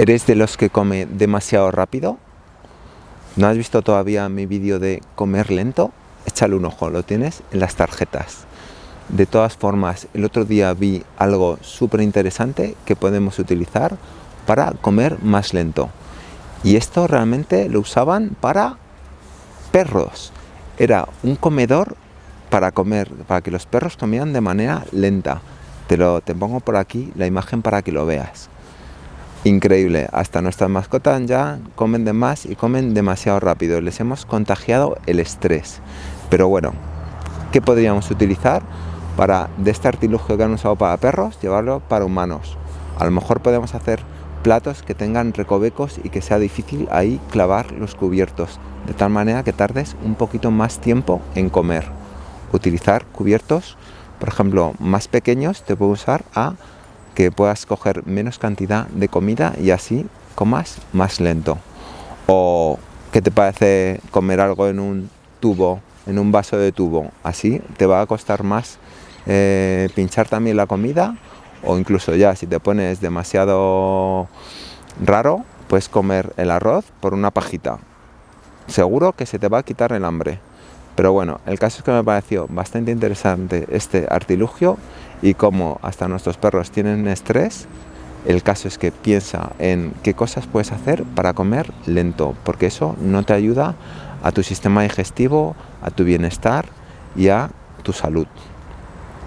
¿Eres de los que come demasiado rápido? ¿No has visto todavía mi vídeo de comer lento? Échale un ojo, lo tienes en las tarjetas. De todas formas, el otro día vi algo súper interesante que podemos utilizar para comer más lento. Y esto realmente lo usaban para perros. Era un comedor para comer, para que los perros comieran de manera lenta. Te, lo, te pongo por aquí la imagen para que lo veas increíble. Hasta nuestras mascotas ya comen de más y comen demasiado rápido. Les hemos contagiado el estrés. Pero bueno, ¿qué podríamos utilizar para de este artilugio que han usado para perros, llevarlo para humanos? A lo mejor podemos hacer platos que tengan recovecos y que sea difícil ahí clavar los cubiertos, de tal manera que tardes un poquito más tiempo en comer. Utilizar cubiertos, por ejemplo, más pequeños, te puedo usar a que puedas coger menos cantidad de comida y así comas más lento. O ¿qué te parece comer algo en un tubo, en un vaso de tubo? Así te va a costar más eh, pinchar también la comida o incluso ya si te pones demasiado raro, puedes comer el arroz por una pajita. Seguro que se te va a quitar el hambre. Pero bueno, el caso es que me pareció bastante interesante este artilugio y como hasta nuestros perros tienen estrés, el caso es que piensa en qué cosas puedes hacer para comer lento, porque eso no te ayuda a tu sistema digestivo, a tu bienestar y a tu salud.